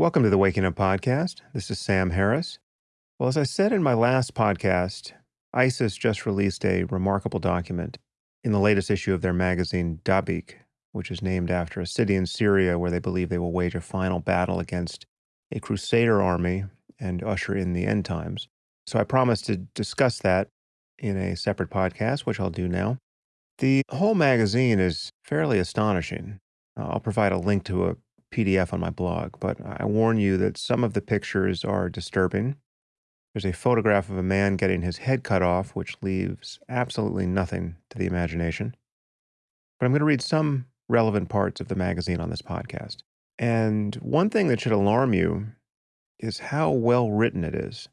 Welcome to the Waking Up Podcast. This is Sam Harris. Well, as I said in my last podcast, ISIS just released a remarkable document in the latest issue of their magazine, Dabiq, which is named after a city in Syria where they believe they will wage a final battle against a crusader army and usher in the end times. So I promised to discuss that in a separate podcast, which I'll do now. The whole magazine is fairly astonishing. Uh, I'll provide a link to a PDF on my blog, but I warn you that some of the pictures are disturbing. There's a photograph of a man getting his head cut off, which leaves absolutely nothing to the imagination. But I'm going to read some relevant parts of the magazine on this podcast. And one thing that should alarm you is how well written it is.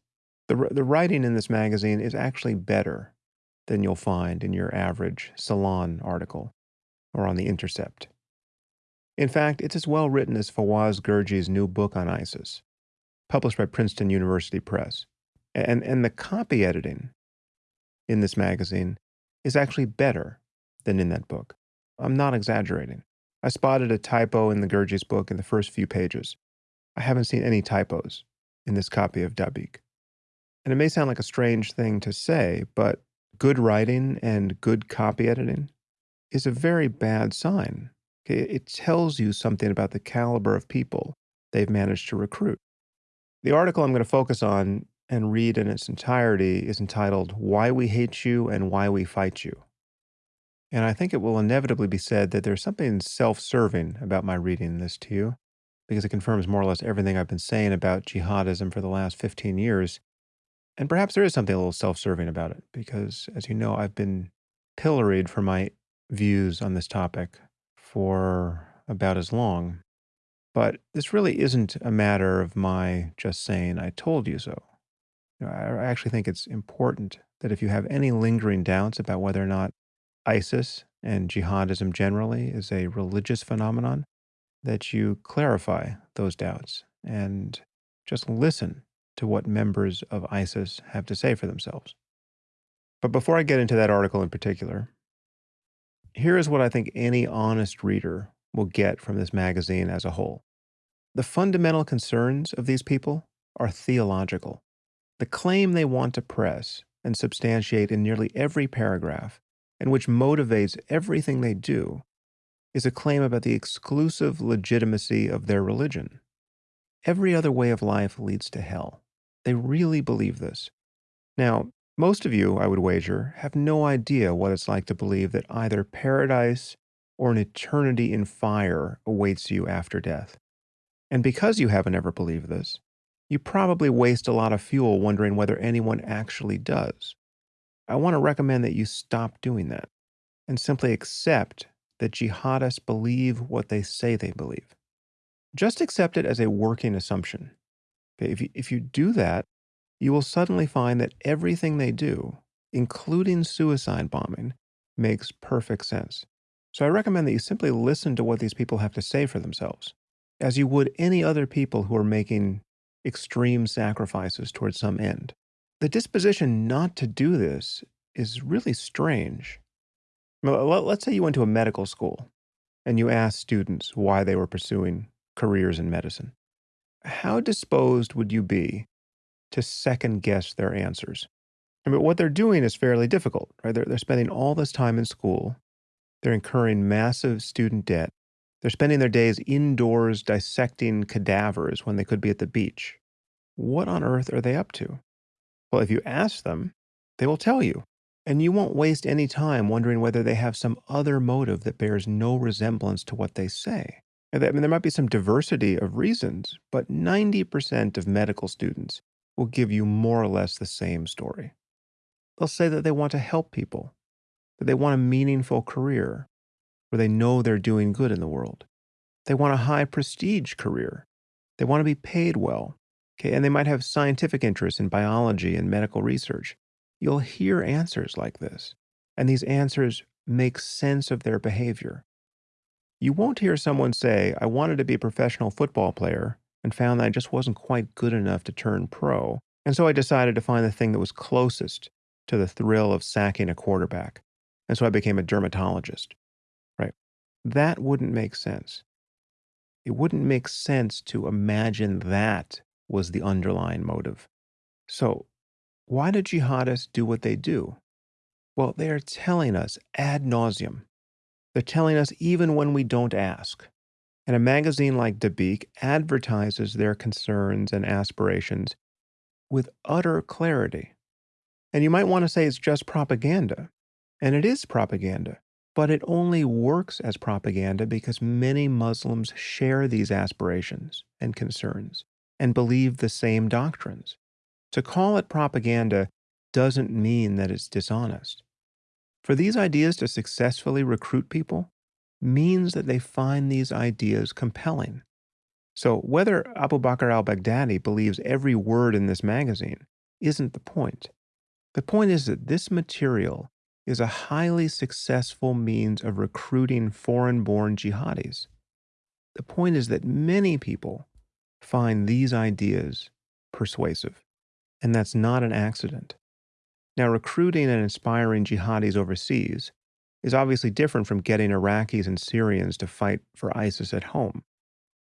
The, the writing in this magazine is actually better than you'll find in your average Salon article or on The Intercept. In fact, it's as well written as Fawaz Gerges's new book on ISIS, published by Princeton University Press. And, and the copy editing in this magazine is actually better than in that book. I'm not exaggerating. I spotted a typo in the Gerges's book in the first few pages. I haven't seen any typos in this copy of Dabiq. And it may sound like a strange thing to say, but good writing and good copy editing is a very bad sign Okay, it tells you something about the caliber of people they've managed to recruit. The article I'm going to focus on and read in its entirety is entitled Why We Hate You and Why We Fight You. And I think it will inevitably be said that there's something self serving about my reading this to you, because it confirms more or less everything I've been saying about jihadism for the last 15 years. And perhaps there is something a little self serving about it, because as you know, I've been pilloried for my views on this topic for about as long. But this really isn't a matter of my just saying, I told you so. You know, I actually think it's important that if you have any lingering doubts about whether or not ISIS and jihadism generally is a religious phenomenon, that you clarify those doubts and just listen to what members of ISIS have to say for themselves. But before I get into that article in particular, here is what I think any honest reader will get from this magazine as a whole. The fundamental concerns of these people are theological. The claim they want to press and substantiate in nearly every paragraph, and which motivates everything they do, is a claim about the exclusive legitimacy of their religion. Every other way of life leads to hell. They really believe this. Now, most of you, I would wager, have no idea what it's like to believe that either paradise or an eternity in fire awaits you after death. And because you haven't ever believed this, you probably waste a lot of fuel wondering whether anyone actually does. I want to recommend that you stop doing that and simply accept that jihadists believe what they say they believe. Just accept it as a working assumption. If you, if you do that, you will suddenly find that everything they do, including suicide bombing, makes perfect sense. So I recommend that you simply listen to what these people have to say for themselves, as you would any other people who are making extreme sacrifices towards some end. The disposition not to do this is really strange. Let's say you went to a medical school and you asked students why they were pursuing careers in medicine. How disposed would you be to second guess their answers. Mean, what they're doing is fairly difficult, right? They're, they're spending all this time in school. They're incurring massive student debt. They're spending their days indoors dissecting cadavers when they could be at the beach. What on earth are they up to? Well, if you ask them, they will tell you. And you won't waste any time wondering whether they have some other motive that bears no resemblance to what they say. I mean, there might be some diversity of reasons, but 90% of medical students will give you more or less the same story. They'll say that they want to help people, that they want a meaningful career where they know they're doing good in the world. They want a high prestige career. They want to be paid well. Okay, and they might have scientific interests in biology and medical research. You'll hear answers like this, and these answers make sense of their behavior. You won't hear someone say, I wanted to be a professional football player, and found that I just wasn't quite good enough to turn pro. And so I decided to find the thing that was closest to the thrill of sacking a quarterback. And so I became a dermatologist. Right? That wouldn't make sense. It wouldn't make sense to imagine that was the underlying motive. So, why do jihadists do what they do? Well, they are telling us ad nauseum. They're telling us even when we don't ask. And a magazine like Dabiq advertises their concerns and aspirations with utter clarity. And you might want to say it's just propaganda. And it is propaganda. But it only works as propaganda because many Muslims share these aspirations and concerns and believe the same doctrines. To call it propaganda doesn't mean that it's dishonest. For these ideas to successfully recruit people means that they find these ideas compelling. So, whether Abu Bakr al Baghdadi believes every word in this magazine isn't the point. The point is that this material is a highly successful means of recruiting foreign born jihadis. The point is that many people find these ideas persuasive, and that's not an accident. Now, recruiting and inspiring jihadis overseas is obviously different from getting Iraqis and Syrians to fight for ISIS at home.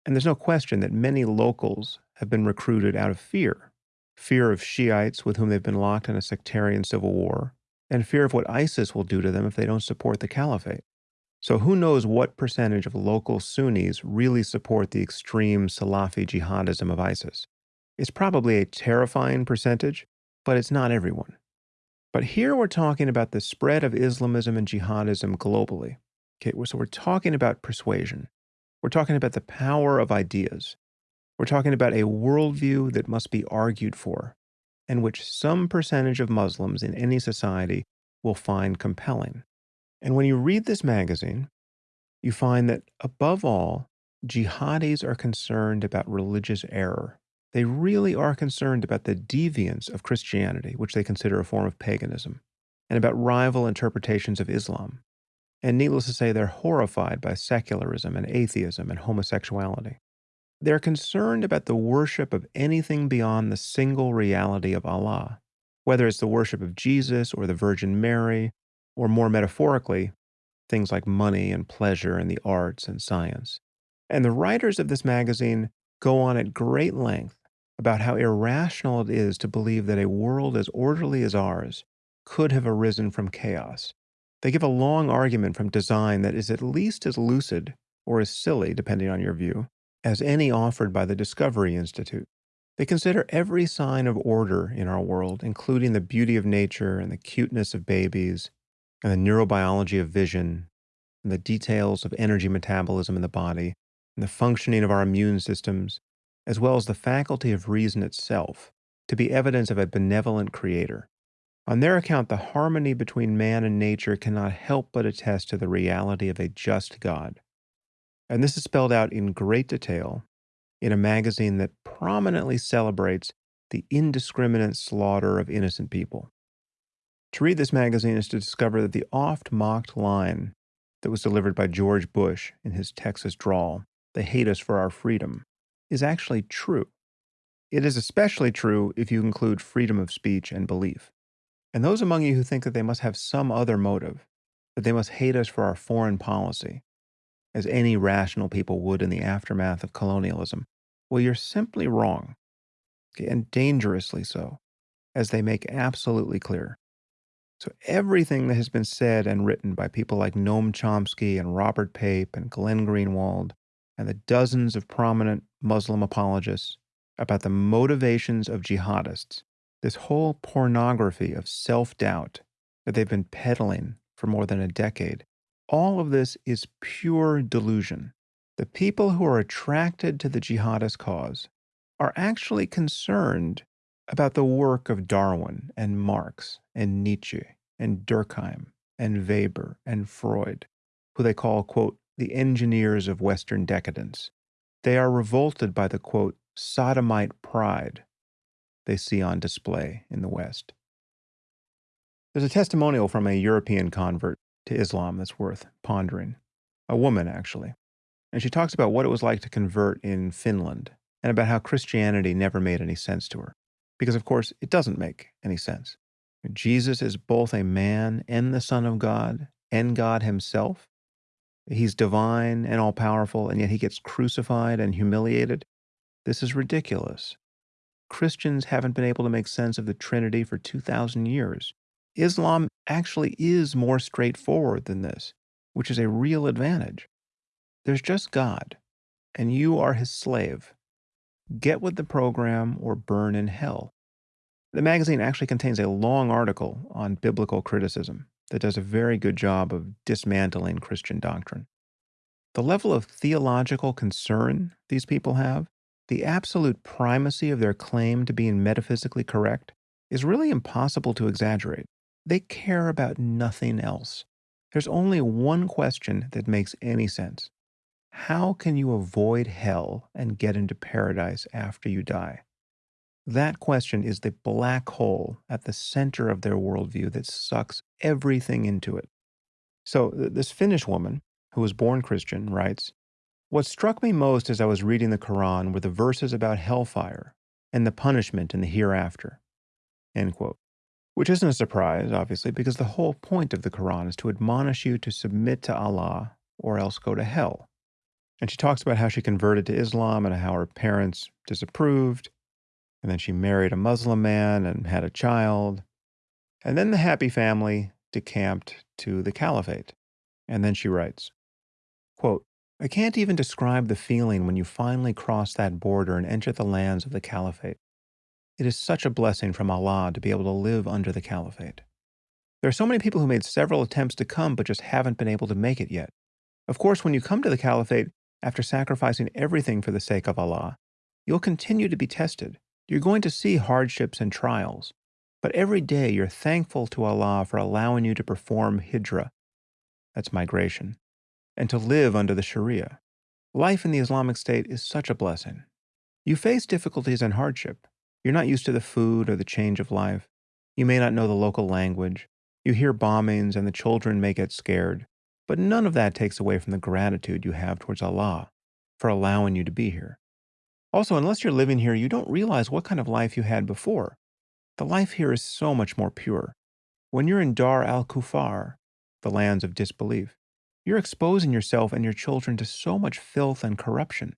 And there's no question that many locals have been recruited out of fear fear of Shiites with whom they've been locked in a sectarian civil war, and fear of what ISIS will do to them if they don't support the caliphate. So, who knows what percentage of local Sunnis really support the extreme Salafi jihadism of ISIS? It's probably a terrifying percentage, but it's not everyone. But here we're talking about the spread of Islamism and jihadism globally. Okay, so we're talking about persuasion. We're talking about the power of ideas. We're talking about a worldview that must be argued for and which some percentage of Muslims in any society will find compelling. And when you read this magazine, you find that above all, jihadis are concerned about religious error. They really are concerned about the deviance of Christianity, which they consider a form of paganism, and about rival interpretations of Islam. And needless to say, they're horrified by secularism and atheism and homosexuality. They're concerned about the worship of anything beyond the single reality of Allah, whether it's the worship of Jesus or the Virgin Mary, or more metaphorically, things like money and pleasure and the arts and science. And the writers of this magazine go on at great length about how irrational it is to believe that a world as orderly as ours could have arisen from chaos. They give a long argument from design that is at least as lucid or as silly, depending on your view, as any offered by the Discovery Institute. They consider every sign of order in our world, including the beauty of nature and the cuteness of babies, and the neurobiology of vision, and the details of energy metabolism in the body, and the functioning of our immune systems, as well as the faculty of reason itself, to be evidence of a benevolent creator. On their account, the harmony between man and nature cannot help but attest to the reality of a just God. And this is spelled out in great detail in a magazine that prominently celebrates the indiscriminate slaughter of innocent people. To read this magazine is to discover that the oft mocked line that was delivered by George Bush in his Texas drawl, they hate us for our freedom, is actually true. It is especially true if you include freedom of speech and belief. And those among you who think that they must have some other motive, that they must hate us for our foreign policy, as any rational people would in the aftermath of colonialism, well, you're simply wrong, and dangerously so, as they make absolutely clear. So, everything that has been said and written by people like Noam Chomsky and Robert Pape and Glenn Greenwald and the dozens of prominent Muslim apologists about the motivations of jihadists, this whole pornography of self doubt that they've been peddling for more than a decade, all of this is pure delusion. The people who are attracted to the jihadist cause are actually concerned about the work of Darwin and Marx and Nietzsche and Durkheim and Weber and Freud, who they call, quote, the engineers of Western decadence. They are revolted by the, quote, sodomite pride they see on display in the West. There's a testimonial from a European convert to Islam that's worth pondering. A woman, actually. And she talks about what it was like to convert in Finland and about how Christianity never made any sense to her. Because, of course, it doesn't make any sense. Jesus is both a man and the Son of God and God Himself. He's divine and all powerful, and yet he gets crucified and humiliated. This is ridiculous. Christians haven't been able to make sense of the Trinity for 2,000 years. Islam actually is more straightforward than this, which is a real advantage. There's just God, and you are his slave. Get with the program or burn in hell. The magazine actually contains a long article on biblical criticism that does a very good job of dismantling Christian doctrine. The level of theological concern these people have, the absolute primacy of their claim to being metaphysically correct, is really impossible to exaggerate. They care about nothing else. There's only one question that makes any sense How can you avoid hell and get into paradise after you die? That question is the black hole at the center of their worldview that sucks everything into it. So, this Finnish woman, who was born Christian, writes What struck me most as I was reading the Quran were the verses about hellfire and the punishment in the hereafter. End quote. Which isn't a surprise, obviously, because the whole point of the Quran is to admonish you to submit to Allah or else go to hell. And she talks about how she converted to Islam and how her parents disapproved and then she married a Muslim man and had a child. And then the happy family decamped to the caliphate. And then she writes, quote, I can't even describe the feeling when you finally cross that border and enter the lands of the caliphate. It is such a blessing from Allah to be able to live under the caliphate. There are so many people who made several attempts to come but just haven't been able to make it yet. Of course, when you come to the caliphate, after sacrificing everything for the sake of Allah, you'll continue to be tested. You're going to see hardships and trials, but every day you're thankful to Allah for allowing you to perform hijrah, that's migration, and to live under the Sharia. Life in the Islamic State is such a blessing. You face difficulties and hardship. You're not used to the food or the change of life. You may not know the local language. You hear bombings and the children may get scared. But none of that takes away from the gratitude you have towards Allah for allowing you to be here. Also, unless you're living here, you don't realize what kind of life you had before. The life here is so much more pure. When you're in Dar al Kufar, the lands of disbelief, you're exposing yourself and your children to so much filth and corruption.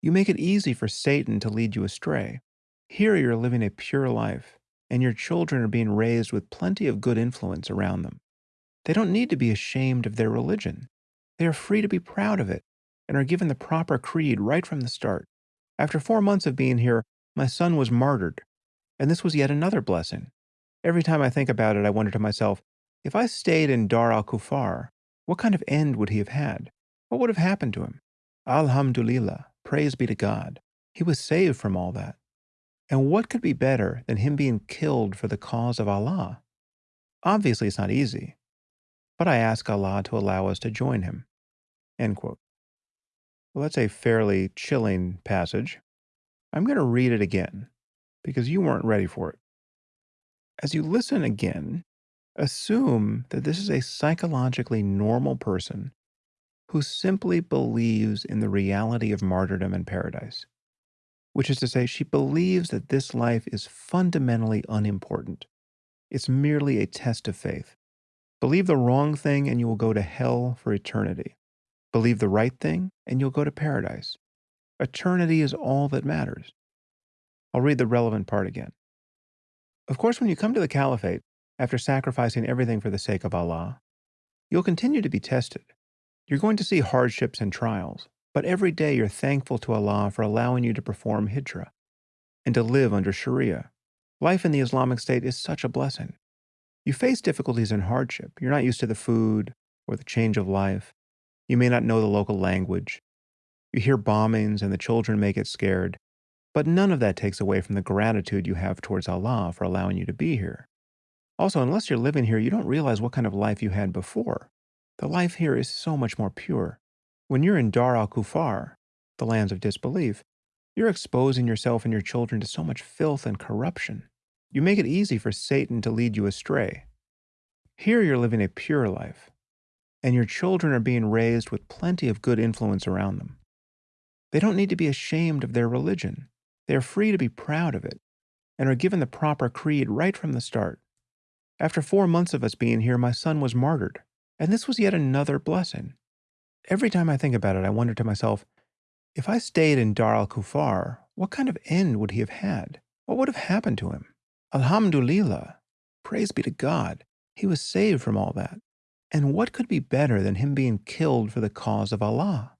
You make it easy for Satan to lead you astray. Here you're living a pure life, and your children are being raised with plenty of good influence around them. They don't need to be ashamed of their religion. They are free to be proud of it and are given the proper creed right from the start. After four months of being here, my son was martyred, and this was yet another blessing. Every time I think about it, I wonder to myself, if I stayed in Dar al Kufar, what kind of end would he have had? What would have happened to him? Alhamdulillah, praise be to God. He was saved from all that. And what could be better than him being killed for the cause of Allah? Obviously, it's not easy, but I ask Allah to allow us to join him. Well, that's a fairly chilling passage. I'm going to read it again because you weren't ready for it. As you listen again, assume that this is a psychologically normal person who simply believes in the reality of martyrdom and paradise, which is to say, she believes that this life is fundamentally unimportant. It's merely a test of faith. Believe the wrong thing and you will go to hell for eternity. Believe the right thing, and you'll go to paradise. Eternity is all that matters. I'll read the relevant part again. Of course, when you come to the caliphate, after sacrificing everything for the sake of Allah, you'll continue to be tested. You're going to see hardships and trials, but every day you're thankful to Allah for allowing you to perform hijrah and to live under Sharia. Life in the Islamic State is such a blessing. You face difficulties and hardship. You're not used to the food or the change of life. You may not know the local language. You hear bombings and the children may get scared. But none of that takes away from the gratitude you have towards Allah for allowing you to be here. Also, unless you're living here, you don't realize what kind of life you had before. The life here is so much more pure. When you're in Dar al Kufar, the lands of disbelief, you're exposing yourself and your children to so much filth and corruption. You make it easy for Satan to lead you astray. Here you're living a pure life, and your children are being raised with plenty of good influence around them. They don't need to be ashamed of their religion. They are free to be proud of it and are given the proper creed right from the start. After four months of us being here, my son was martyred, and this was yet another blessing. Every time I think about it, I wonder to myself, if I stayed in Dar al Kufar, what kind of end would he have had? What would have happened to him? Alhamdulillah, praise be to God, he was saved from all that. And what could be better than him being killed for the cause of Allah?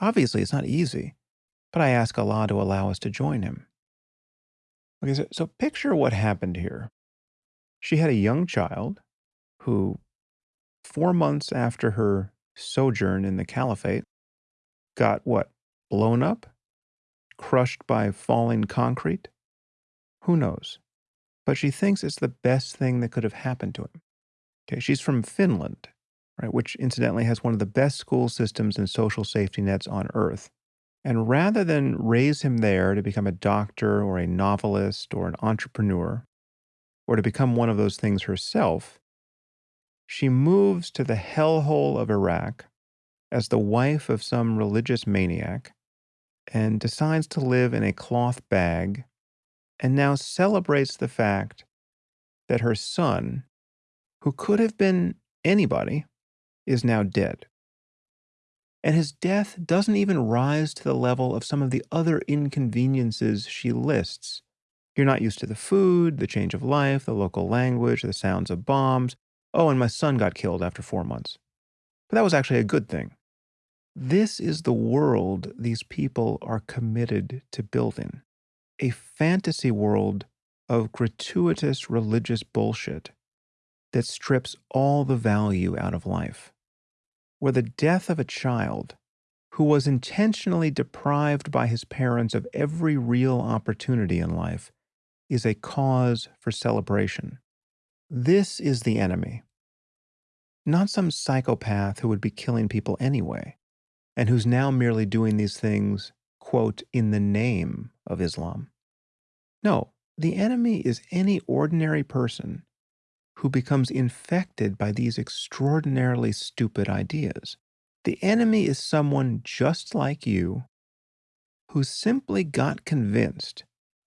Obviously, it's not easy, but I ask Allah to allow us to join him. Okay, so, so picture what happened here. She had a young child who, four months after her sojourn in the caliphate, got what? Blown up? Crushed by falling concrete? Who knows? But she thinks it's the best thing that could have happened to him. Okay, she's from Finland, right, which incidentally has one of the best school systems and social safety nets on earth. And rather than raise him there to become a doctor or a novelist or an entrepreneur, or to become one of those things herself, she moves to the hellhole of Iraq as the wife of some religious maniac and decides to live in a cloth bag and now celebrates the fact that her son, who could have been anybody, is now dead. And his death doesn't even rise to the level of some of the other inconveniences she lists. You're not used to the food, the change of life, the local language, the sounds of bombs. Oh, and my son got killed after four months. But that was actually a good thing. This is the world these people are committed to building a fantasy world of gratuitous religious bullshit that strips all the value out of life, where the death of a child who was intentionally deprived by his parents of every real opportunity in life is a cause for celebration. This is the enemy, not some psychopath who would be killing people anyway, and who's now merely doing these things, quote, in the name of Islam. No, the enemy is any ordinary person who becomes infected by these extraordinarily stupid ideas. The enemy is someone just like you who simply got convinced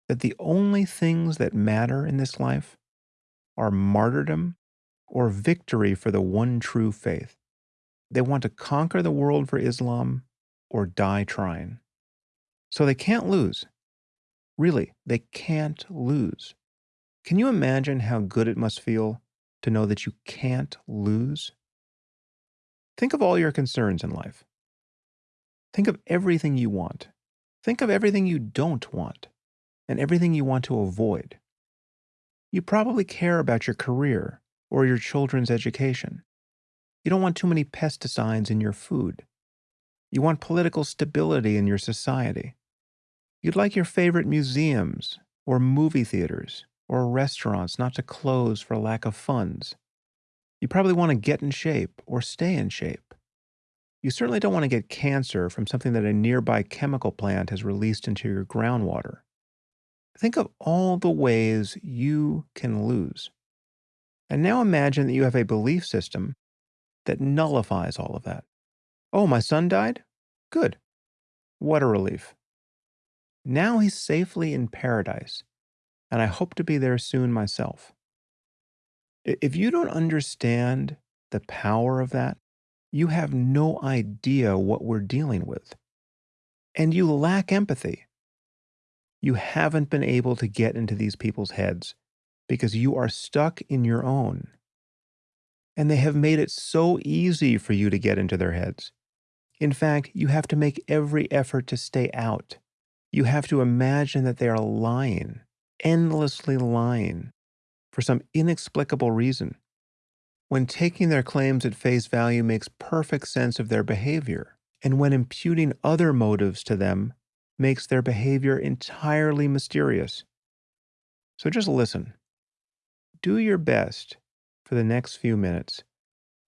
that the only things that matter in this life are martyrdom or victory for the one true faith. They want to conquer the world for Islam or die trying. So they can't lose. Really, they can't lose. Can you imagine how good it must feel to know that you can't lose? Think of all your concerns in life. Think of everything you want. Think of everything you don't want and everything you want to avoid. You probably care about your career or your children's education. You don't want too many pesticides in your food. You want political stability in your society. You'd like your favorite museums, or movie theaters, or restaurants not to close for lack of funds. You probably want to get in shape or stay in shape. You certainly don't want to get cancer from something that a nearby chemical plant has released into your groundwater. Think of all the ways you can lose. And now imagine that you have a belief system that nullifies all of that. Oh, my son died? Good. What a relief. Now he's safely in paradise, and I hope to be there soon myself. If you don't understand the power of that, you have no idea what we're dealing with. And you lack empathy. You haven't been able to get into these people's heads because you are stuck in your own. And they have made it so easy for you to get into their heads. In fact, you have to make every effort to stay out you have to imagine that they are lying, endlessly lying, for some inexplicable reason. When taking their claims at face value makes perfect sense of their behavior, and when imputing other motives to them makes their behavior entirely mysterious. So just listen. Do your best for the next few minutes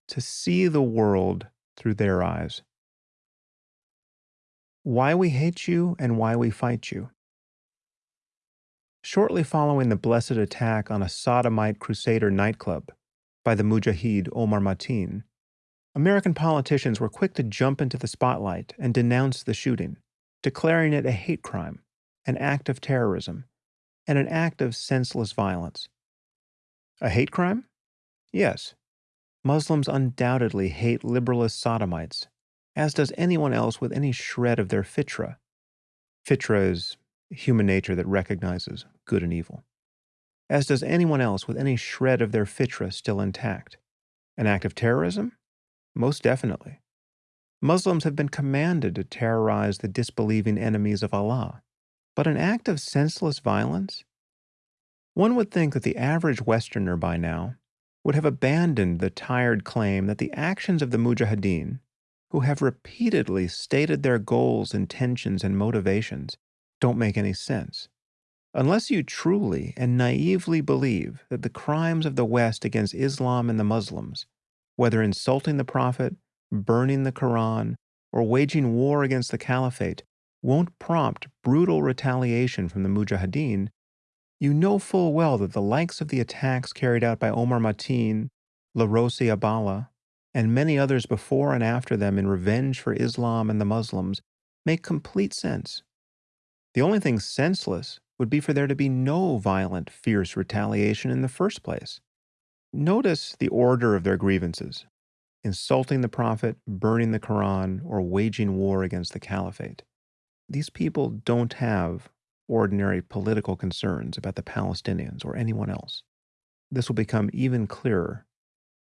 to see the world through their eyes. Why We Hate You and Why We Fight You. Shortly following the blessed attack on a sodomite crusader nightclub by the mujahid Omar Mateen, American politicians were quick to jump into the spotlight and denounce the shooting, declaring it a hate crime, an act of terrorism, and an act of senseless violence. A hate crime? Yes. Muslims undoubtedly hate liberalist sodomites as does anyone else with any shred of their fitra. Fitra is human nature that recognizes good and evil. As does anyone else with any shred of their fitra still intact. An act of terrorism? Most definitely. Muslims have been commanded to terrorize the disbelieving enemies of Allah. But an act of senseless violence? One would think that the average Westerner by now would have abandoned the tired claim that the actions of the Mujahideen, who have repeatedly stated their goals, intentions, and motivations, don't make any sense. Unless you truly and naively believe that the crimes of the West against Islam and the Muslims, whether insulting the Prophet, burning the Quran, or waging war against the Caliphate, won't prompt brutal retaliation from the Mujahideen, you know full well that the likes of the attacks carried out by Omar Mateen, Larossi Abballa, and many others before and after them in revenge for Islam and the Muslims make complete sense. The only thing senseless would be for there to be no violent, fierce retaliation in the first place. Notice the order of their grievances insulting the Prophet, burning the Quran, or waging war against the Caliphate. These people don't have ordinary political concerns about the Palestinians or anyone else. This will become even clearer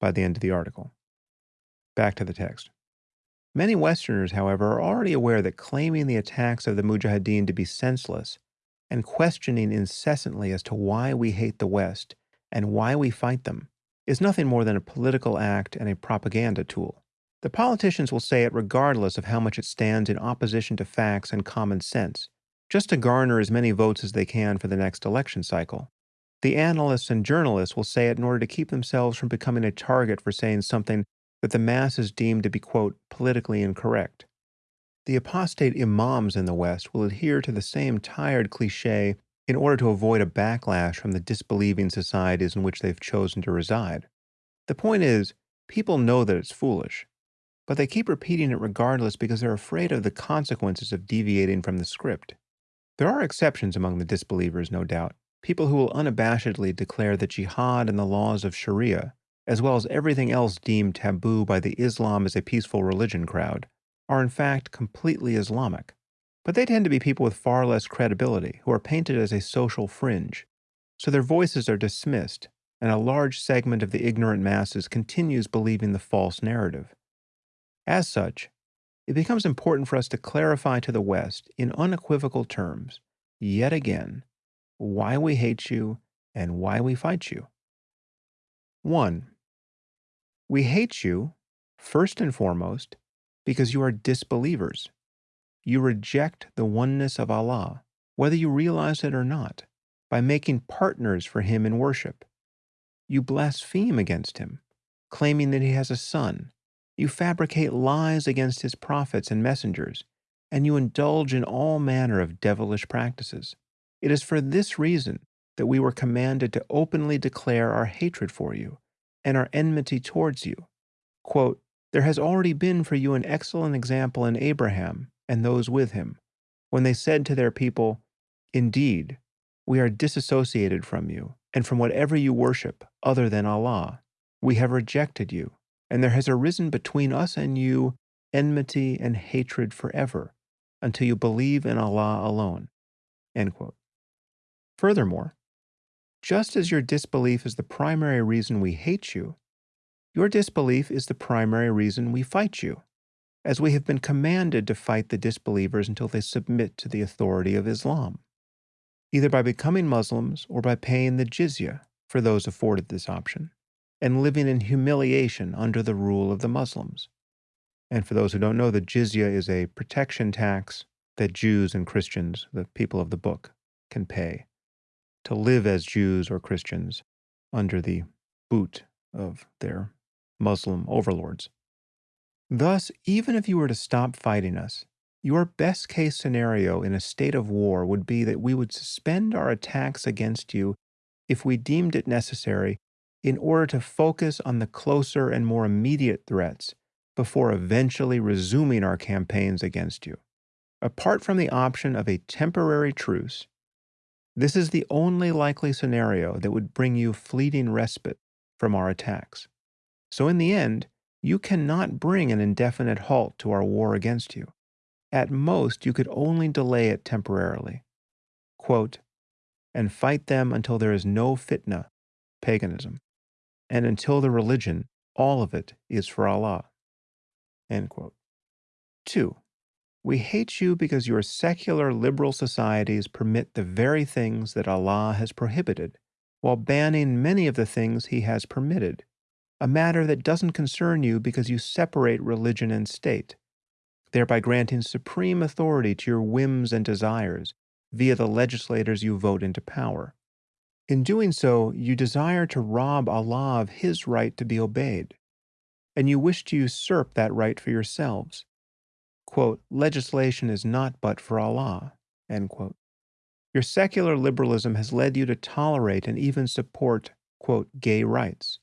by the end of the article. Back to the text. Many Westerners, however, are already aware that claiming the attacks of the Mujahideen to be senseless and questioning incessantly as to why we hate the West and why we fight them is nothing more than a political act and a propaganda tool. The politicians will say it regardless of how much it stands in opposition to facts and common sense, just to garner as many votes as they can for the next election cycle. The analysts and journalists will say it in order to keep themselves from becoming a target for saying something that the masses deem to be, quote, politically incorrect. The apostate imams in the West will adhere to the same tired cliche in order to avoid a backlash from the disbelieving societies in which they've chosen to reside. The point is, people know that it's foolish, but they keep repeating it regardless because they're afraid of the consequences of deviating from the script. There are exceptions among the disbelievers, no doubt, people who will unabashedly declare that jihad and the laws of Sharia, as well as everything else deemed taboo by the Islam as a peaceful religion crowd, are in fact completely Islamic. But they tend to be people with far less credibility, who are painted as a social fringe, so their voices are dismissed, and a large segment of the ignorant masses continues believing the false narrative. As such, it becomes important for us to clarify to the West in unequivocal terms, yet again, why we hate you and why we fight you. 1. We hate you, first and foremost, because you are disbelievers. You reject the oneness of Allah, whether you realize it or not, by making partners for Him in worship. You blaspheme against Him, claiming that He has a son, you fabricate lies against his prophets and messengers, and you indulge in all manner of devilish practices. It is for this reason that we were commanded to openly declare our hatred for you and our enmity towards you. Quote, there has already been for you an excellent example in Abraham and those with him, when they said to their people, Indeed, we are disassociated from you and from whatever you worship other than Allah. We have rejected you and there has arisen between us and you enmity and hatred forever, until you believe in Allah alone. Furthermore, just as your disbelief is the primary reason we hate you, your disbelief is the primary reason we fight you, as we have been commanded to fight the disbelievers until they submit to the authority of Islam, either by becoming Muslims or by paying the jizya for those afforded this option and living in humiliation under the rule of the Muslims. And for those who don't know, the jizya is a protection tax that Jews and Christians, the people of the book, can pay to live as Jews or Christians under the boot of their Muslim overlords. Thus, even if you were to stop fighting us, your best case scenario in a state of war would be that we would suspend our attacks against you if we deemed it necessary in order to focus on the closer and more immediate threats before eventually resuming our campaigns against you. Apart from the option of a temporary truce, this is the only likely scenario that would bring you fleeting respite from our attacks. So in the end, you cannot bring an indefinite halt to our war against you. At most, you could only delay it temporarily. Quote, and fight them until there is no fitna, paganism, and until the religion, all of it, is for Allah. End quote. 2. We hate you because your secular liberal societies permit the very things that Allah has prohibited, while banning many of the things He has permitted, a matter that doesn't concern you because you separate religion and state, thereby granting supreme authority to your whims and desires via the legislators you vote into power. In doing so, you desire to rob Allah of His right to be obeyed, and you wish to usurp that right for yourselves. Quote, legislation is not but for Allah. Your secular liberalism has led you to tolerate and even support, quote, gay rights,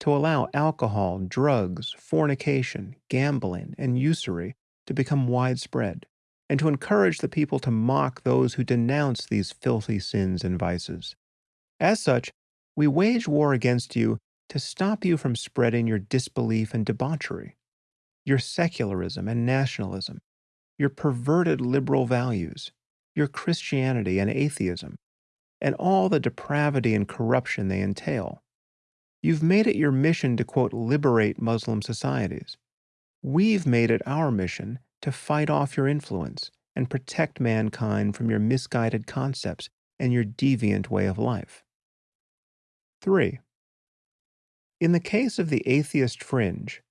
to allow alcohol, drugs, fornication, gambling, and usury to become widespread, and to encourage the people to mock those who denounce these filthy sins and vices. As such, we wage war against you to stop you from spreading your disbelief and debauchery, your secularism and nationalism, your perverted liberal values, your Christianity and atheism, and all the depravity and corruption they entail. You've made it your mission to, quote, liberate Muslim societies. We've made it our mission to fight off your influence and protect mankind from your misguided concepts and your deviant way of life. 3. In the case of the atheist fringe,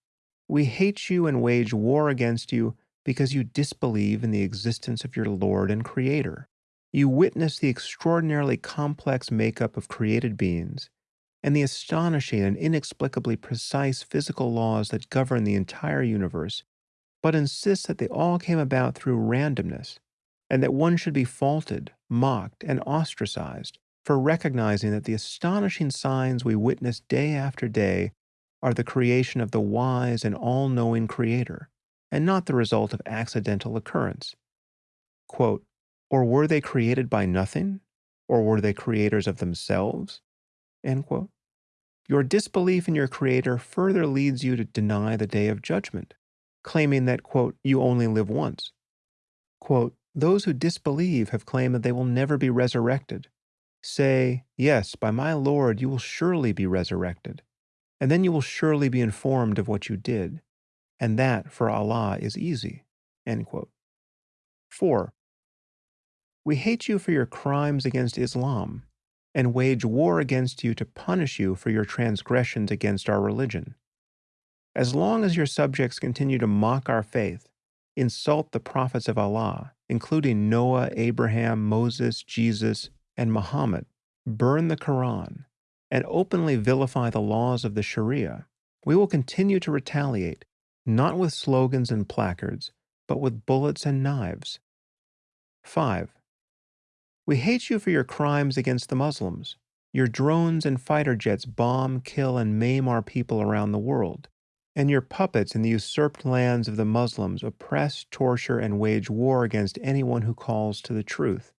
we hate you and wage war against you because you disbelieve in the existence of your Lord and Creator. You witness the extraordinarily complex makeup of created beings and the astonishing and inexplicably precise physical laws that govern the entire universe, but insist that they all came about through randomness, and that one should be faulted, mocked, and ostracized for recognizing that the astonishing signs we witness day after day are the creation of the wise and all knowing Creator, and not the result of accidental occurrence. Quote, or were they created by nothing? Or were they creators of themselves? Your disbelief in your Creator further leads you to deny the day of judgment, claiming that, quote, you only live once. Quote, those who disbelieve have claimed that they will never be resurrected, Say, Yes, by my Lord you will surely be resurrected, and then you will surely be informed of what you did, and that for Allah is easy. 4. We hate you for your crimes against Islam, and wage war against you to punish you for your transgressions against our religion. As long as your subjects continue to mock our faith, insult the prophets of Allah, including Noah, Abraham, Moses, Jesus, and Muhammad burn the Quran and openly vilify the laws of the Sharia, we will continue to retaliate, not with slogans and placards, but with bullets and knives. 5. We hate you for your crimes against the Muslims. Your drones and fighter jets bomb, kill, and maim our people around the world. And your puppets in the usurped lands of the Muslims oppress, torture, and wage war against anyone who calls to the truth.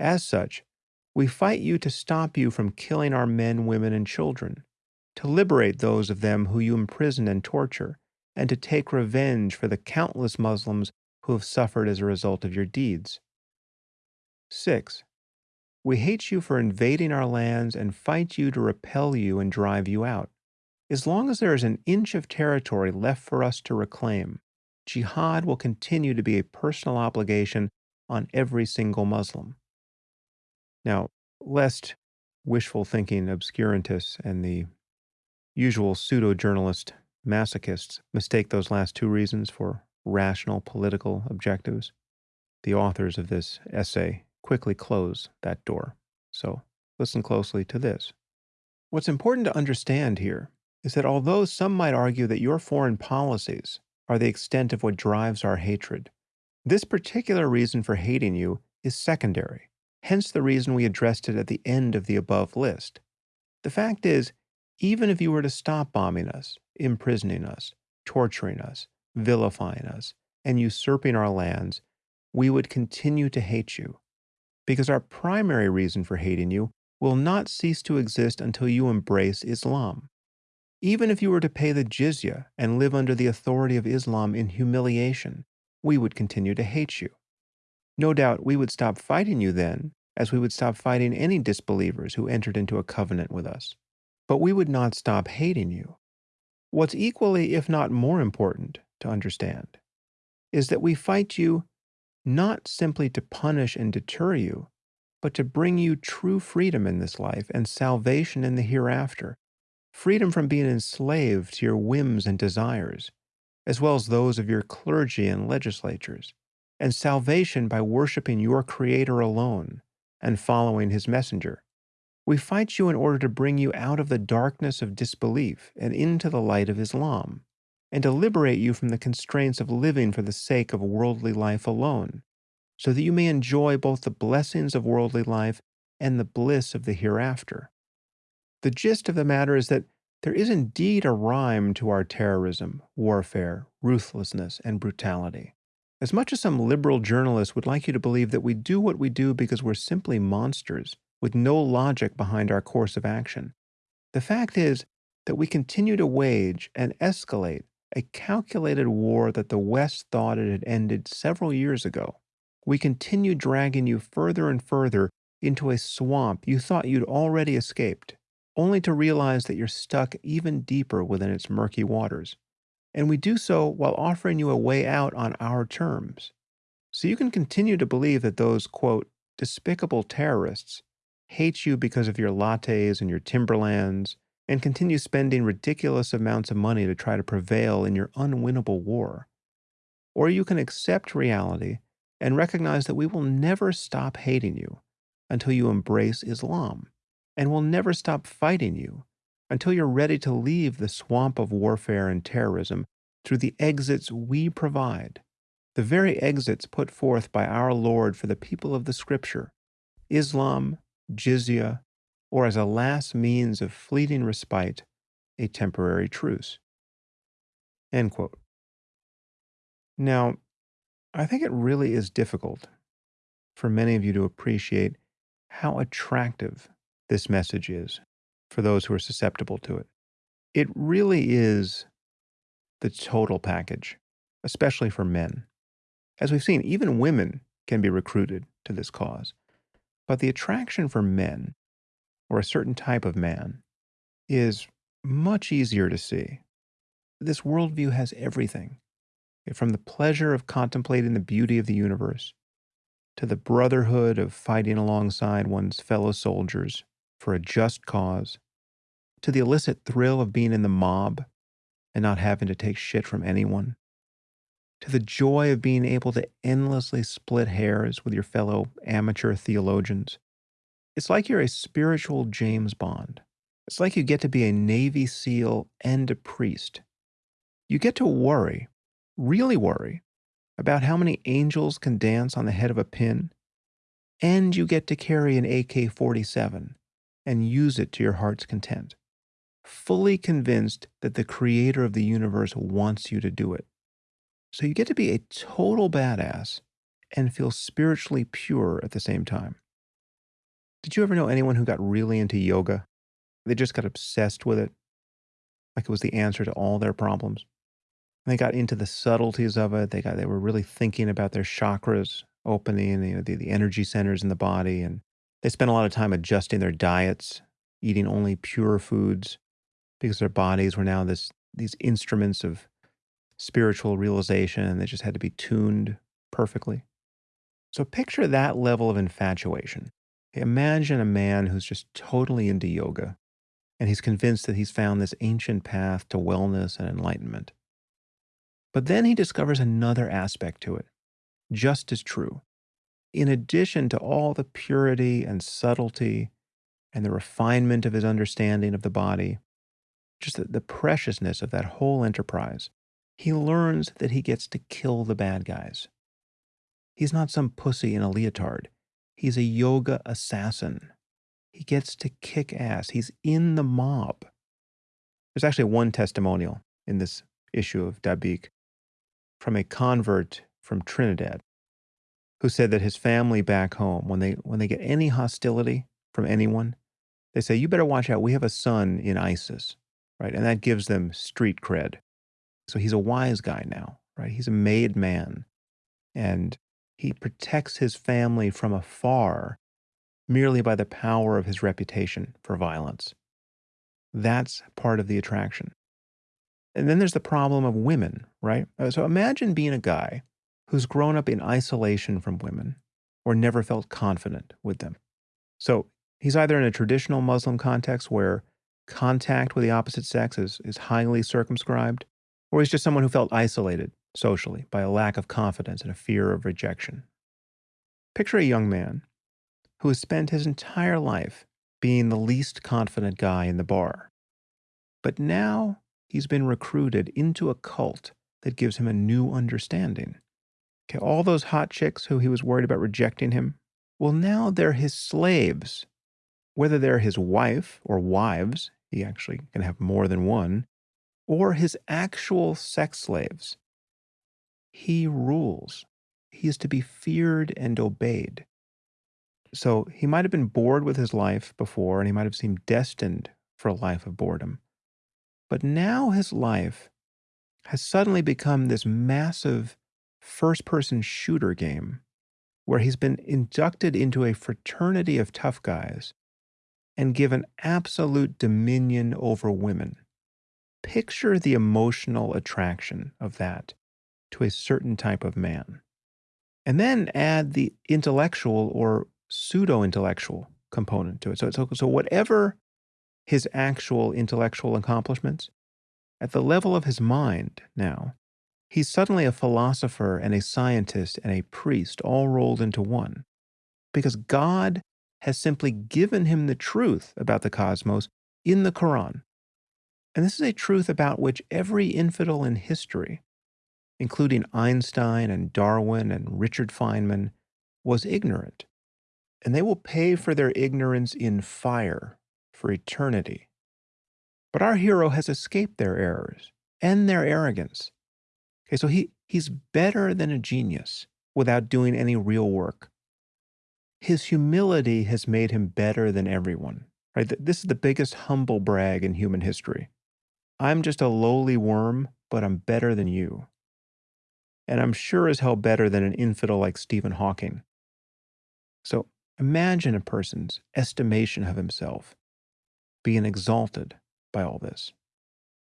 As such, we fight you to stop you from killing our men, women, and children, to liberate those of them who you imprison and torture, and to take revenge for the countless Muslims who have suffered as a result of your deeds. 6. We hate you for invading our lands and fight you to repel you and drive you out. As long as there is an inch of territory left for us to reclaim, jihad will continue to be a personal obligation on every single Muslim. Now, lest wishful thinking obscurantists and the usual pseudo journalist masochists mistake those last two reasons for rational political objectives, the authors of this essay quickly close that door. So listen closely to this. What's important to understand here is that although some might argue that your foreign policies are the extent of what drives our hatred, this particular reason for hating you is secondary hence the reason we addressed it at the end of the above list. The fact is, even if you were to stop bombing us, imprisoning us, torturing us, vilifying us, and usurping our lands, we would continue to hate you. Because our primary reason for hating you will not cease to exist until you embrace Islam. Even if you were to pay the jizya and live under the authority of Islam in humiliation, we would continue to hate you. No doubt we would stop fighting you then, as we would stop fighting any disbelievers who entered into a covenant with us. But we would not stop hating you. What's equally, if not more important, to understand is that we fight you not simply to punish and deter you, but to bring you true freedom in this life and salvation in the hereafter, freedom from being enslaved to your whims and desires, as well as those of your clergy and legislatures, and salvation by worshiping your Creator alone and following His messenger. We fight you in order to bring you out of the darkness of disbelief and into the light of Islam and to liberate you from the constraints of living for the sake of worldly life alone, so that you may enjoy both the blessings of worldly life and the bliss of the hereafter. The gist of the matter is that there is indeed a rhyme to our terrorism, warfare, ruthlessness, and brutality. As much as some liberal journalists would like you to believe that we do what we do because we're simply monsters, with no logic behind our course of action, the fact is that we continue to wage and escalate a calculated war that the West thought it had ended several years ago. We continue dragging you further and further into a swamp you thought you'd already escaped, only to realize that you're stuck even deeper within its murky waters. And we do so while offering you a way out on our terms. So you can continue to believe that those, quote, despicable terrorists hate you because of your lattes and your timberlands and continue spending ridiculous amounts of money to try to prevail in your unwinnable war. Or you can accept reality and recognize that we will never stop hating you until you embrace Islam, and will never stop fighting you until you're ready to leave the swamp of warfare and terrorism through the exits we provide, the very exits put forth by our Lord for the people of the Scripture Islam, jizya, or as a last means of fleeting respite, a temporary truce. End quote. Now, I think it really is difficult for many of you to appreciate how attractive this message is for those who are susceptible to it. It really is the total package, especially for men. As we've seen, even women can be recruited to this cause. But the attraction for men or a certain type of man is much easier to see. This worldview has everything eh, from the pleasure of contemplating the beauty of the universe to the brotherhood of fighting alongside one's fellow soldiers for a just cause to the illicit thrill of being in the mob and not having to take shit from anyone to the joy of being able to endlessly split hairs with your fellow amateur theologians it's like you're a spiritual James Bond. It's like you get to be a Navy SEAL and a priest. You get to worry, really worry, about how many angels can dance on the head of a pin, and you get to carry an AK 47 and use it to your heart's content, fully convinced that the creator of the universe wants you to do it. So you get to be a total badass and feel spiritually pure at the same time. Did you ever know anyone who got really into yoga? They just got obsessed with it, like it was the answer to all their problems. And they got into the subtleties of it. They got they were really thinking about their chakras opening, you know, the, the energy centers in the body, and they spent a lot of time adjusting their diets, eating only pure foods, because their bodies were now this these instruments of spiritual realization, they just had to be tuned perfectly. So picture that level of infatuation Imagine a man who's just totally into yoga and he's convinced that he's found this ancient path to wellness and enlightenment. But then he discovers another aspect to it, just as true. In addition to all the purity and subtlety and the refinement of his understanding of the body, just the, the preciousness of that whole enterprise, he learns that he gets to kill the bad guys. He's not some pussy in a leotard. He's a yoga assassin. He gets to kick ass. He's in the mob. There's actually one testimonial in this issue of Dabiq from a convert from Trinidad who said that his family back home, when they, when they get any hostility from anyone, they say, You better watch out. We have a son in ISIS. right? And that gives them street cred. So he's a wise guy now, right? He's a made man. And he protects his family from afar merely by the power of his reputation for violence. That's part of the attraction. And then there's the problem of women, right? Uh, so imagine being a guy who's grown up in isolation from women or never felt confident with them. So he's either in a traditional Muslim context where contact with the opposite sex is, is highly circumscribed, or he's just someone who felt isolated socially by a lack of confidence and a fear of rejection. Picture a young man who has spent his entire life being the least confident guy in the bar. But now he's been recruited into a cult that gives him a new understanding. Okay, all those hot chicks who he was worried about rejecting him, well, now they're his slaves. Whether they're his wife or wives, he actually can have more than one, or his actual sex slaves. He rules. He is to be feared and obeyed. So he might have been bored with his life before, and he might have seemed destined for a life of boredom. But now his life has suddenly become this massive first person shooter game where he's been inducted into a fraternity of tough guys and given absolute dominion over women. Picture the emotional attraction of that to a certain type of man. And then add the intellectual or pseudo intellectual component to it. So, so, so, whatever his actual intellectual accomplishments, at the level of his mind now, he's suddenly a philosopher and a scientist and a priest all rolled into one. Because God has simply given him the truth about the cosmos in the Quran. And this is a truth about which every infidel in history, including Einstein and Darwin and Richard Feynman, was ignorant and they will pay for their ignorance in fire for eternity. But our hero has escaped their errors and their arrogance. Okay, so he, he's better than a genius without doing any real work. His humility has made him better than everyone. Right? This is the biggest humble brag in human history. I'm just a lowly worm, but I'm better than you. And I'm sure as hell better than an infidel like Stephen Hawking. So Imagine a person's estimation of himself being exalted by all this.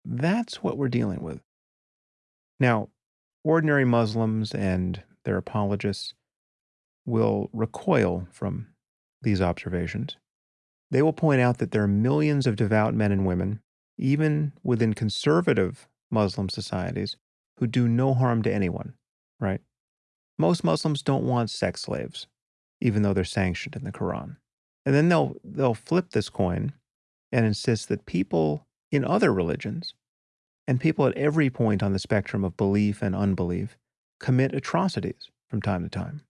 That's what we're dealing with. Now, ordinary Muslims and their apologists will recoil from these observations. They will point out that there are millions of devout men and women, even within conservative Muslim societies, who do no harm to anyone, right? Most Muslims don't want sex slaves even though they're sanctioned in the Quran. And then they'll they'll flip this coin and insist that people in other religions and people at every point on the spectrum of belief and unbelief commit atrocities from time to time.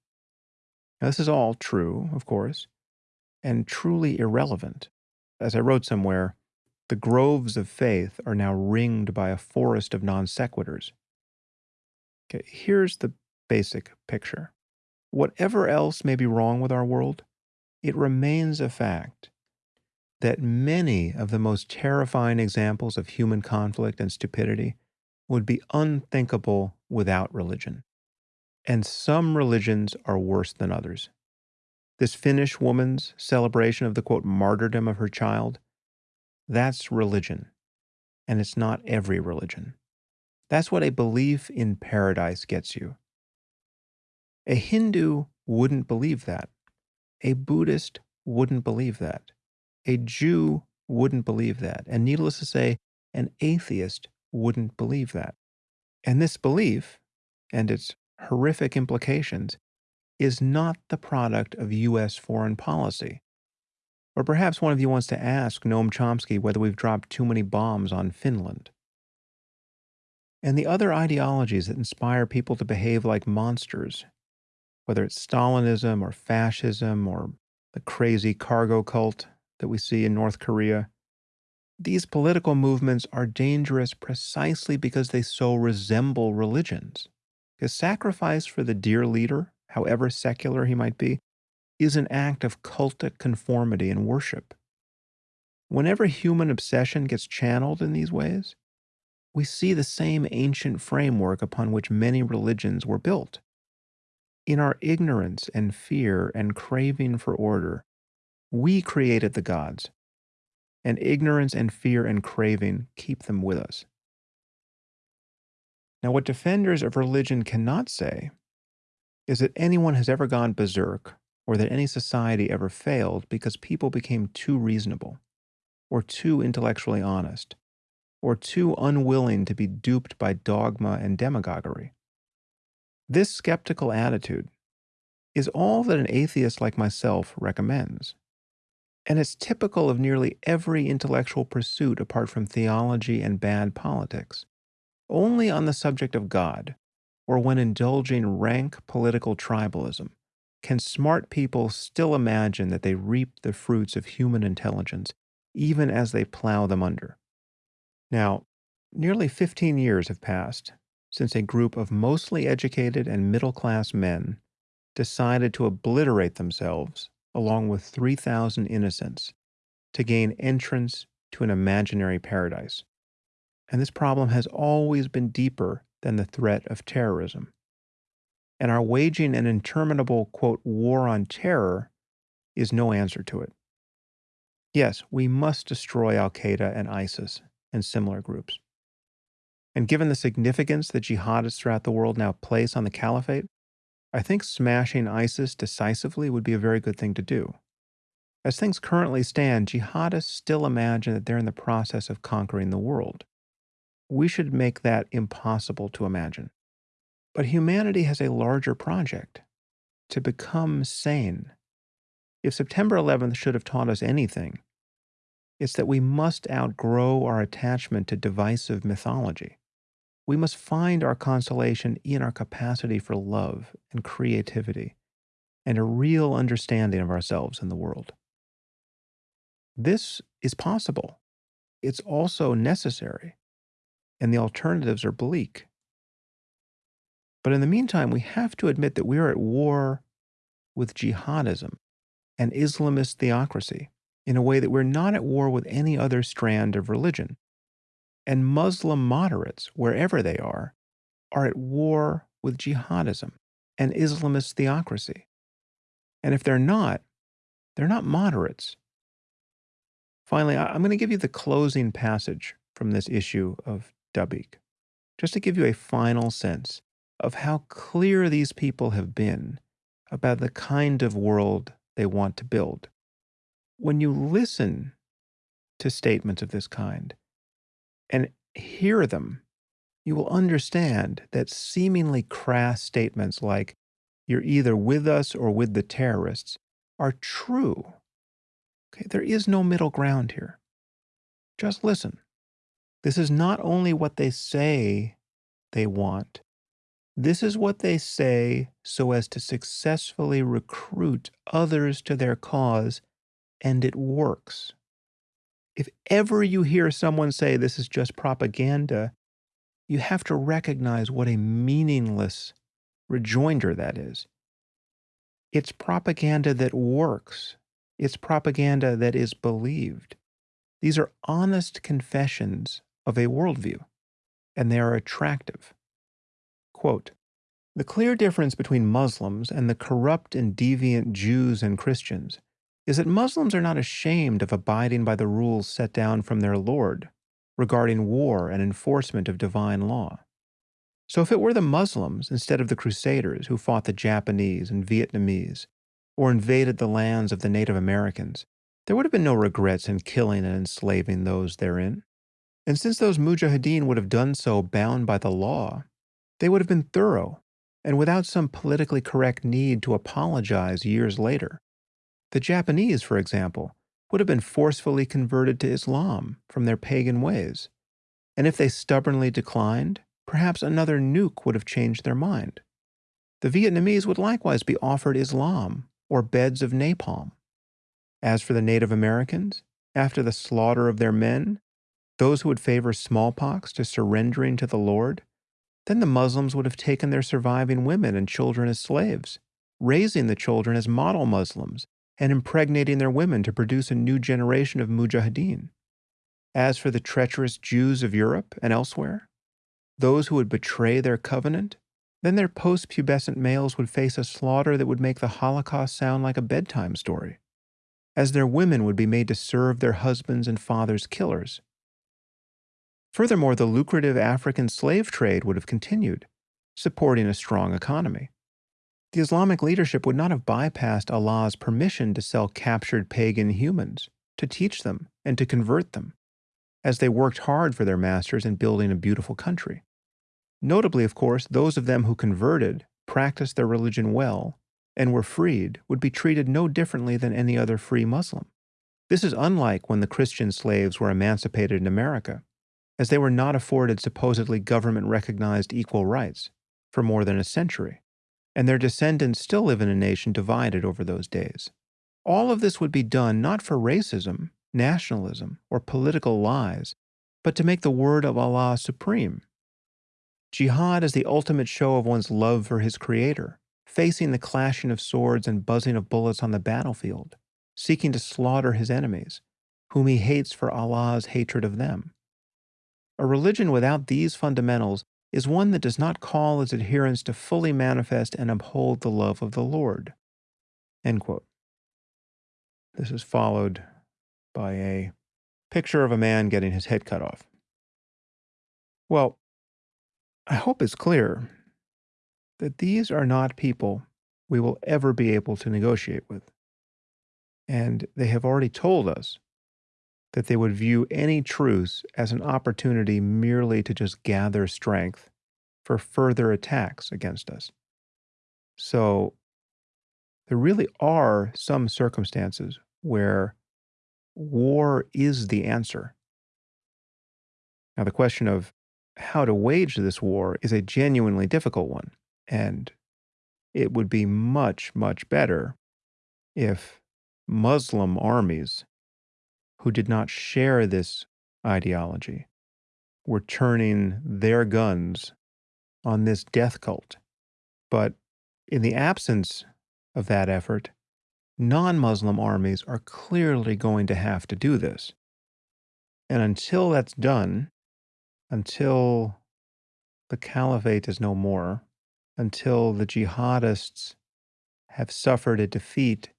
Now, this is all true, of course, and truly irrelevant. As I wrote somewhere, the groves of faith are now ringed by a forest of non sequiturs. Okay, here's the basic picture whatever else may be wrong with our world, it remains a fact that many of the most terrifying examples of human conflict and stupidity would be unthinkable without religion. And some religions are worse than others. This Finnish woman's celebration of the quote martyrdom of her child, that's religion. And it's not every religion. That's what a belief in paradise gets you. A Hindu wouldn't believe that. A Buddhist wouldn't believe that. A Jew wouldn't believe that. And needless to say, an atheist wouldn't believe that. And this belief and its horrific implications is not the product of U.S. foreign policy. Or perhaps one of you wants to ask Noam Chomsky whether we've dropped too many bombs on Finland. And the other ideologies that inspire people to behave like monsters whether it's Stalinism or fascism or the crazy cargo cult that we see in North Korea. These political movements are dangerous precisely because they so resemble religions. Because sacrifice for the dear leader, however secular he might be, is an act of cultic conformity and worship. Whenever human obsession gets channeled in these ways, we see the same ancient framework upon which many religions were built. In our ignorance and fear and craving for order, we created the gods, and ignorance and fear and craving keep them with us. Now, what defenders of religion cannot say is that anyone has ever gone berserk or that any society ever failed because people became too reasonable or too intellectually honest or too unwilling to be duped by dogma and demagoguery. This skeptical attitude is all that an atheist like myself recommends. And it's typical of nearly every intellectual pursuit apart from theology and bad politics. Only on the subject of God, or when indulging rank political tribalism, can smart people still imagine that they reap the fruits of human intelligence, even as they plow them under. Now, nearly 15 years have passed since a group of mostly educated and middle class men decided to obliterate themselves along with 3,000 innocents to gain entrance to an imaginary paradise. And this problem has always been deeper than the threat of terrorism. And our waging an interminable, quote, war on terror is no answer to it. Yes, we must destroy Al Qaeda and ISIS and similar groups. And given the significance that jihadists throughout the world now place on the caliphate, I think smashing ISIS decisively would be a very good thing to do. As things currently stand, jihadists still imagine that they're in the process of conquering the world we should make that impossible to imagine. But humanity has a larger project to become sane. If September 11th should have taught us anything, it's that we must outgrow our attachment to divisive mythology. We must find our consolation in our capacity for love and creativity and a real understanding of ourselves and the world. This is possible. It's also necessary and the alternatives are bleak. But in the meantime, we have to admit that we are at war with jihadism and Islamist theocracy in a way that we're not at war with any other strand of religion. And Muslim moderates, wherever they are, are at war with jihadism and Islamist theocracy. And if they're not, they're not moderates. Finally, I'm going to give you the closing passage from this issue of Dabiq, just to give you a final sense of how clear these people have been about the kind of world they want to build. When you listen to statements of this kind and hear them, you will understand that seemingly crass statements like, you're either with us or with the terrorists, are true. Okay, there is no middle ground here. Just listen. This is not only what they say they want, this is what they say so as to successfully recruit others to their cause, and it works. If ever you hear someone say this is just propaganda, you have to recognize what a meaningless rejoinder that is. It's propaganda that works. It's propaganda that is believed. These are honest confessions of a worldview, and they are attractive. Quote, the clear difference between Muslims and the corrupt and deviant Jews and Christians is that Muslims are not ashamed of abiding by the rules set down from their Lord regarding war and enforcement of divine law. So if it were the Muslims instead of the Crusaders who fought the Japanese and Vietnamese or invaded the lands of the Native Americans, there would have been no regrets in killing and enslaving those therein. And since those mujahideen would have done so bound by the law, they would have been thorough and without some politically correct need to apologize years later. The Japanese, for example, would have been forcefully converted to Islam from their pagan ways. And if they stubbornly declined, perhaps another nuke would have changed their mind. The Vietnamese would likewise be offered Islam or beds of napalm. As for the Native Americans, after the slaughter of their men, those who would favor smallpox to surrendering to the Lord, then the Muslims would have taken their surviving women and children as slaves, raising the children as model Muslims and impregnating their women to produce a new generation of mujahideen. As for the treacherous Jews of Europe and elsewhere, those who would betray their covenant, then their post-pubescent males would face a slaughter that would make the Holocaust sound like a bedtime story, as their women would be made to serve their husbands' and fathers' killers. Furthermore, the lucrative African slave trade would have continued, supporting a strong economy. The Islamic leadership would not have bypassed Allah's permission to sell captured pagan humans, to teach them, and to convert them as they worked hard for their masters in building a beautiful country. Notably, of course, those of them who converted, practiced their religion well, and were freed would be treated no differently than any other free Muslim. This is unlike when the Christian slaves were emancipated in America, as they were not afforded supposedly government recognized equal rights for more than a century, and their descendants still live in a nation divided over those days. All of this would be done not for racism, nationalism, or political lies, but to make the word of Allah supreme. Jihad is the ultimate show of one's love for his creator, facing the clashing of swords and buzzing of bullets on the battlefield, seeking to slaughter his enemies, whom he hates for Allah's hatred of them. A religion without these fundamentals is one that does not call its adherents to fully manifest and uphold the love of the Lord. This is followed by a picture of a man getting his head cut off. Well, I hope it's clear that these are not people we will ever be able to negotiate with. And they have already told us that they would view any truce as an opportunity merely to just gather strength for further attacks against us. So there really are some circumstances where war is the answer. Now, the question of how to wage this war is a genuinely difficult one, and it would be much, much better if Muslim armies who did not share this ideology were turning their guns on this death cult. But in the absence of that effort, non Muslim armies are clearly going to have to do this. And until that's done, until the caliphate is no more, until the jihadists have suffered a defeat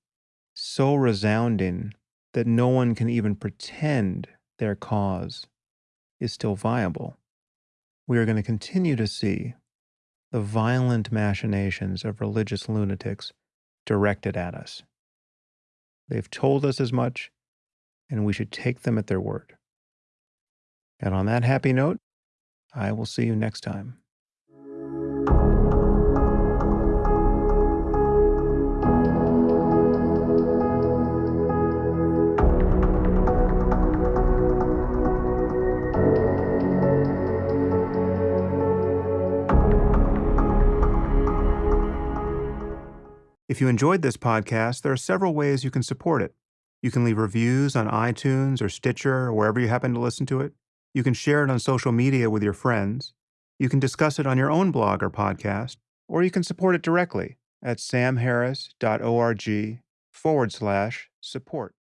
so resounding that no one can even pretend their cause is still viable, we are going to continue to see the violent machinations of religious lunatics directed at us. They've told us as much, and we should take them at their word. And on that happy note, I will see you next time. If you enjoyed this podcast, there are several ways you can support it. You can leave reviews on iTunes or Stitcher or wherever you happen to listen to it. You can share it on social media with your friends. You can discuss it on your own blog or podcast, or you can support it directly at samharris.org forward slash support.